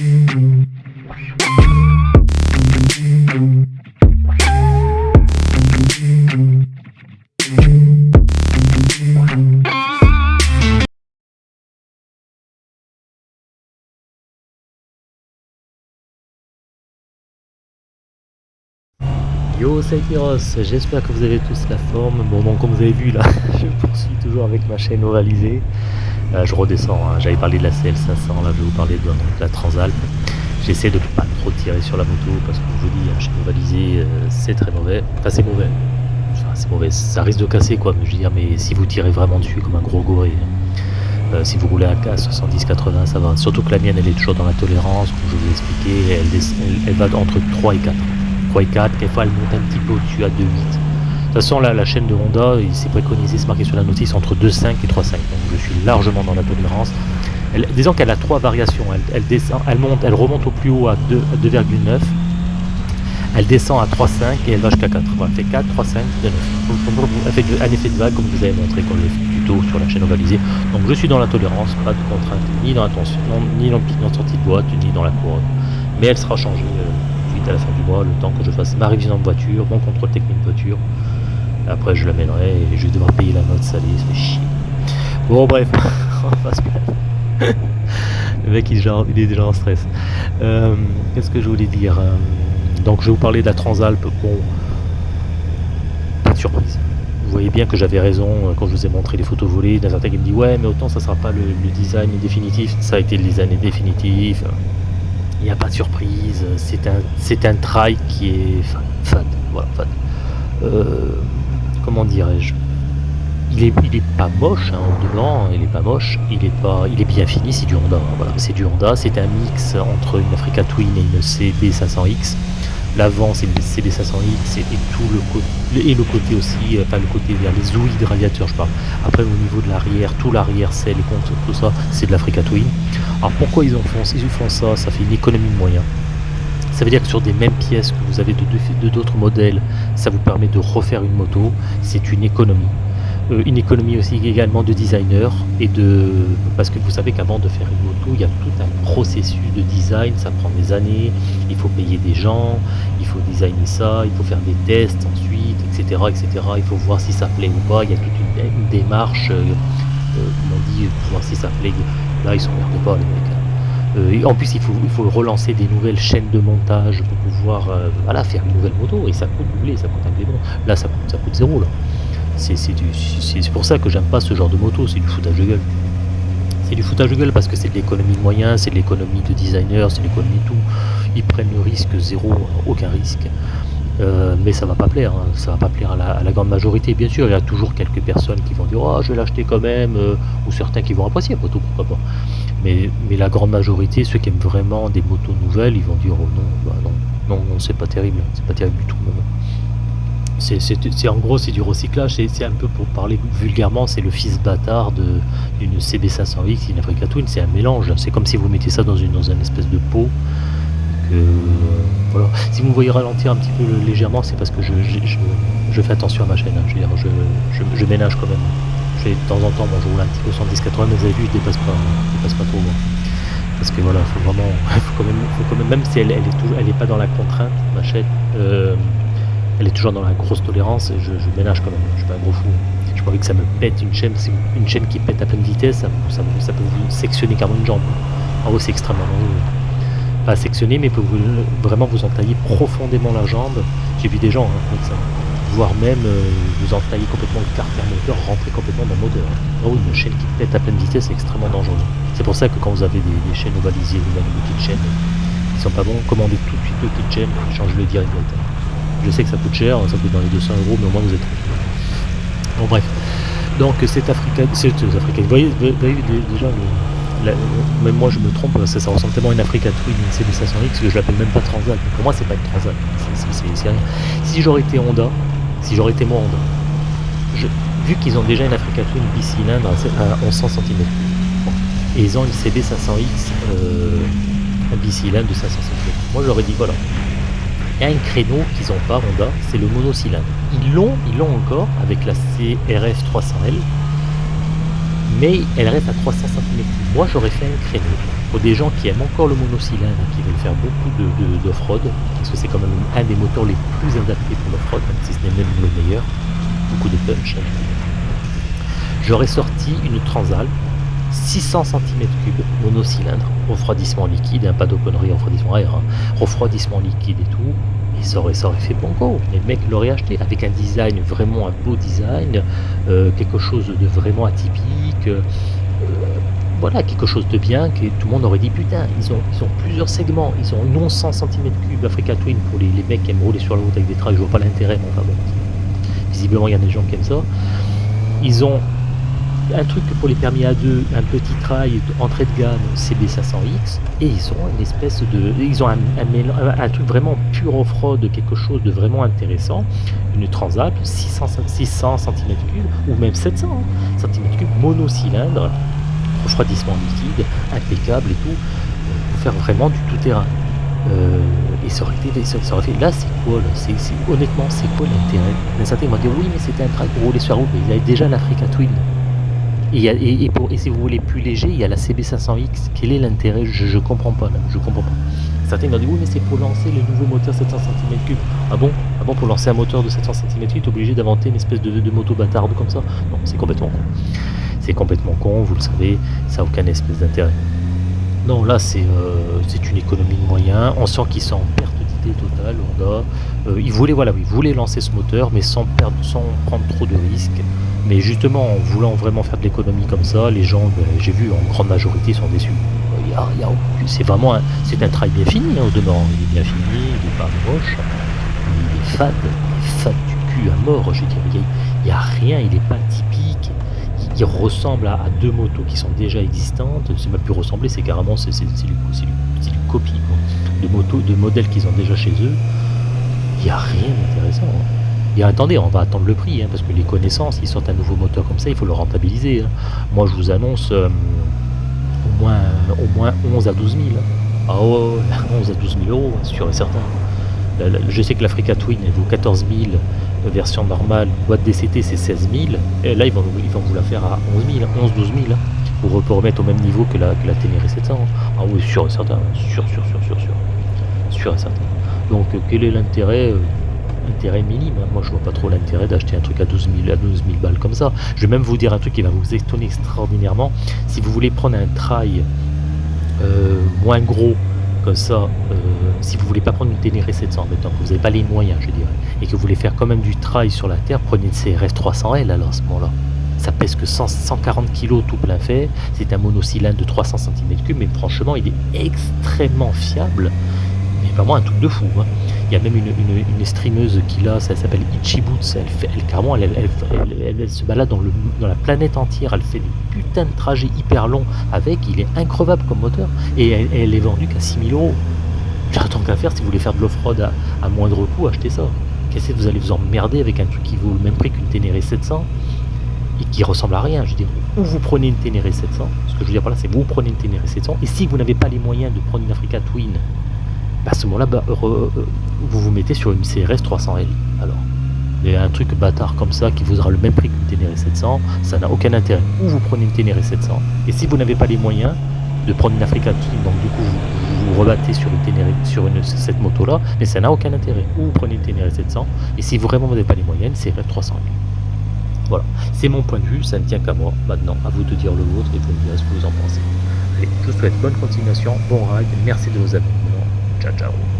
We'll be right back. Yo c'est j'espère que vous avez tous la forme. Bon donc comme vous avez vu là, je poursuis toujours avec ma chaîne ovalisée. Euh, je redescends, hein. j'avais parlé de la CL500, là je vais vous parler de, la Transalp. J'essaie de ne pas trop tirer sur la moto parce que je vous dis, la chaîne ovalisée euh, c'est très mauvais. Enfin c'est mauvais. Enfin, c'est mauvais, ça risque de casser quoi, mais je veux dire, mais si vous tirez vraiment dessus comme un gros gorille. Euh, si vous roulez à 70-80 ça va. Surtout que la mienne elle est toujours dans la tolérance, comme je vous ai expliqué, elle, elle va entre 3 et 4. 3 et 4, quelquefois elle monte un petit peu au-dessus à 2,8. De toute façon, là, la chaîne de Honda, il s'est préconisé, c'est marqué sur la notice, entre 2,5 et 3,5. Donc je suis largement dans la tolérance. disons qu'elle a trois variations. Elle, descend, elle, monte, elle remonte au plus haut à 2,9. Elle descend à 3,5 et elle va jusqu'à 4. Voilà, elle fait 4, 3, 5, 2, 9. Elle fait un effet de vague, comme vous avez montré quand le tuto sur la chaîne ovalisée. Donc je suis dans la tolérance, pas de contrainte, ni dans la tension, ni dans la sortie de boîte, ni dans la couronne. Mais elle sera changée. Euh, à la fin du mois, le temps que je fasse ma révision de voiture, mon contrôle technique de voiture. Après, je l'amènerai et je vais devoir payer la note salée, ça fait chier. Bon, bref, on va se Le mec, il est, déjà, en stress. Euh, qu'est-ce que je voulais dire euh, Donc, je vais vous parler de la Transalp. Bon, pas de surprise. Vous voyez bien que j'avais raison euh, quand je vous ai montré les photos volées. D'un certain qui me dit Ouais, mais autant ça sera pas le, le design définitif. Ça a été le design définitif il n'y a pas de surprise, c'est un, try qui est fat, voilà, fat. Euh, comment dirais-je? Il est, il est pas moche, hein, dedans, il est pas moche, il est pas, il est bien fini, c'est du Honda, voilà, c'est du Honda, c'est un mix entre une Africa Twin et une CB500X. L'avant c'est une CB500X et, tout le côté et le côté aussi, euh, enfin le côté vers les ouïes de radiateur je parle. Après au niveau de l'arrière, tout l'arrière c'est les comptes, tout ça, c'est de l'Africa Twin. Alors pourquoi ils, ont font, ils font ça? Ça fait une économie de moyens. Ça veut dire que sur des mêmes pièces que vous avez de d'autres modèles, ça vous permet de refaire une moto, c'est une économie. Euh, une économie aussi également de designer et de parce que vous savez qu'avant de faire une moto il y a tout un processus de design ça prend des années il faut payer des gens il faut designer ça il faut faire des tests ensuite etc etc il faut voir si ça plaît ou pas il y a toute une, démarche euh, euh, on dit pour voir si ça plaît là ils s'emmerdent pas les mecs hein. en plus, il faut, il faut relancer des nouvelles chaînes de montage pour pouvoir voilà, faire une nouvelle moto. Et ça coûte doubler, ça coûte un peu Là, ça coûte, ça coûte zéro. Là. C'est pour ça que j'aime pas ce genre de moto, c'est du foutage de gueule. C'est du foutage de gueule parce que c'est de l'économie de moyens, c'est de l'économie de designer, c'est de l'économie de tout. Ils prennent le risque zéro, aucun risque. Euh, mais ça va pas plaire, hein. ça va pas plaire à la, grande majorité. Bien sûr, il y a toujours quelques personnes qui vont dire oh, je vais l'acheter quand même, euh, ou certains qui vont apprécier, après tout, pourquoi pas. Mais, la grande majorité, ceux qui aiment vraiment des motos nouvelles, ils vont dire oh non, bah non, non, non c'est pas terrible, c'est pas terrible du tout c'est en gros c'est du recyclage, c'est un peu pour parler vulgairement, c'est le fils bâtard d'une CB500X, une Africa Twin, c'est un mélange. C'est comme si vous mettez ça dans une dans une espèce de pot. voilà. Si vous me voyez ralentir un petit peu légèrement, c'est parce que je, je, fais attention à ma chaîne. Hein. Je, veux dire, je, ménage quand même. Je de temps en temps, bon, je roule un petit peu 110-80, mais vous avez vu, je dépasse pas, dépasse pas trop. Parce que voilà, faut vraiment, faut quand même, même, si elle, elle est elle pas dans la contrainte, ma chaîne. Euh, elle est toujours dans la grosse tolérance et je, ménage quand même, je suis pas un gros fou. Je crois que ça me pète une chaîne, une chaîne qui pète à pleine vitesse, ça, peut vous sectionner carrément une jambe. En haut c'est extrêmement dangereux. Pas sectionner mais peut vous, vraiment vous entailler profondément la jambe. J'ai vu des gens hein, ça. Voire même euh, vous entailler complètement le carter moteur, rentrer complètement dans le moteur. Oh, une chaîne qui pète à pleine vitesse c'est extrêmement dangereux. C'est pour ça que quand vous avez des, chaînes ovalisées ou même des petites chaînes qui sont pas bons, commandez tout de suite le petites chaînes et changez-le direct. Je sais que ça coûte cher, ça coûte dans les 200 euros, mais au moins vous êtes Bon bref. Donc cette Africaine, c'est Africaine. Vous voyez, déjà, même moi je me trompe, ça, ressemble tellement à une Africa Twin, une CB500X que je l'appelle même pas Transat. Pour moi c'est pas une Transat, c'est rien. Si j'aurais été Honda, si j'aurais été moi Honda, vu qu'ils ont déjà une Africa Twin bicylindre à 1100 cm, et ils ont une CB500X euh, bicylindre de 500 cm, moi j'aurais dit voilà, il un créneau qu'ils n'ont pas Honda, c'est le monocylindre. Ils l'ont, ils l'ont encore avec la CRF 300L, mais elle reste à 300 cm3. Moi j'aurais fait un créneau pour des gens qui aiment encore le monocylindre, qui veulent faire beaucoup d'off-road, parce que c'est quand même un des moteurs les plus adaptés pour l'off-road, si ce n'est même le meilleur, beaucoup de punch. J'aurais sorti une Transalp 600 cm3 monocylindre, refroidissement liquide, hein, pas de conneries, refroidissement air, hein. refroidissement liquide et tout, et ça aurait, ça aurait fait banco, les mecs l'auraient acheté, avec un design, vraiment un beau design, euh, quelque chose de vraiment atypique, euh, voilà, quelque chose de bien, que tout le monde aurait dit putain, ils ont, ils ont plusieurs segments, ils ont non 100 cm3 Africa Twin pour les, mecs qui aiment rouler sur la route avec des trails, je vois pas l'intérêt, mais enfin bon, visiblement il y a des gens qui aiment ça. Ils ont un truc pour les permis A2, un petit trail entrée de gamme CB500X, et ils ont une espèce de, ils ont un, un, truc vraiment pur off-road, quelque chose de vraiment intéressant, une Transalp 600, 600 cm3 ou même 700 cm3 monocylindre, refroidissement liquide, impeccable et tout, pour faire vraiment du tout-terrain. Euh, et ça aurait, été, ça, aurait là c'est quoi c'est, honnêtement c'est quoi l'intérêt? Certains m'ont dit oui mais c'était un trail pour rouler sur route mais ils avaient déjà l'Africa Twin et, si vous voulez plus léger, il y a la CB500X. Quel est l'intérêt? Je, ne comprends pas je comprends pas. Certains m'ont dit oui mais c'est pour lancer le nouveau moteur 700 cm3. Ah bon? Ah bon pour lancer un moteur de 700 cm3, tu es obligé d'inventer une espèce de, moto bâtarde comme ça? Non, c'est complètement con. C'est complètement con, vous le savez, ça n'a aucun espèce d'intérêt. Non, là c'est euh, une économie de moyens. On sent qu'ils sont en perte d'idée totale. Euh, ils voulaient voilà, ils voulaient lancer ce moteur, mais sans prendre trop de risques. Mais justement, en voulant vraiment faire de l'économie comme ça, les gens, ben, j'ai vu, en grande majorité, sont déçus. c'est vraiment un, c'est un travail bien fini hein, au demeurant. Il est bien fini, il n'est pas moche, il est fade, il est fade du cul à mort. Je dirais, il n'y a, rien, il n'est pas typique. Il, ressemble à, deux motos qui sont déjà existantes. C'est même plus ressembler, c'est carrément c'est, du, copie de motos, de modèles qu'ils ont déjà chez eux. Il n'y a rien d'intéressant. Et attendez, on va attendre le prix, hein, parce que les connaissances, ils sortent un nouveau moteur comme ça, il faut le rentabiliser. Hein. Moi, je vous annonce euh, au, moins, au moins 11 à 12 000. Ah ouais, 11 à 12 000 euros, hein, sûr et certain. je sais que l'Africa Twin, elle vaut 14 000, version normale, boîte DCT, c'est 16 000. Et là, ils vont, ils vous la faire à 11 000, 11 12 000, pour, pour remettre au même niveau que la, que la Ténéré 700. Ah oui, sûr et certain, sûr, sûr, sûr, sûr, sûr. Sûr et certain. Donc, euh, quel est l'intérêt euh, intérêt minime. Hein? Moi, je vois pas trop l'intérêt d'acheter un truc à 12 000, à 12 000 balles comme ça. Je vais même vous dire un truc qui va vous étonner extraordinairement. Si vous voulez prendre un trail euh, moins gros comme ça, si vous voulez pas prendre une Ténéré 700 maintenant, que vous n'avez pas les moyens, je dirais, et que vous voulez faire quand même du trail sur la terre, prenez une CRF 300L alors à ce moment-là. Ça pèse que 140 kg tout plein fait. C'est un monocylindre de 300 cm3, mais franchement, il est extrêmement fiable. Mais vraiment un truc de fou. Hein. Il y a même une, une, streameuse qui l'a, ça s'appelle Ichiboots. Elle, elle, carrément, elle, se balade dans, dans la planète entière. Elle fait des putains de trajets hyper longs avec. Il est increvable comme moteur. Et elle, est vendue qu'à 6000 euros. Tant qu'à faire, si vous voulez faire de l'off-road à, moindre coût, achetez ça. Qu'est-ce que vous allez vous emmerder avec un truc qui vaut le même prix qu'une Ténéré 700 et qui ressemble à rien. Je veux dire, ou vous prenez une Ténéré 700, ce que je veux dire par là, c'est vous prenez une Ténéré 700, et si vous n'avez pas les moyens de prendre une Africa Twin à ce moment-là, bah, euh, vous vous mettez sur une CRS 300L. Alors, mais un truc bâtard comme ça qui vous aura le même prix qu'une Ténéré 700, ça n'a aucun intérêt. Ou vous prenez une Ténéré 700, et si vous n'avez pas les moyens de prendre une Africa Twin, donc du coup vous, vous rebattez sur une Ténéré, sur cette moto-là, mais ça n'a aucun intérêt. Ou vous prenez une Ténéré 700, et si vraiment vous n'avez pas les moyens, une CRS 300L. Voilà, c'est mon point de vue, ça ne tient qu'à moi. Maintenant, à vous de dire le vôtre et vous me direz ce que vous en pensez. Allez, je vous souhaite bonne continuation, bon ride, merci de vos abonnements. Chao, chao.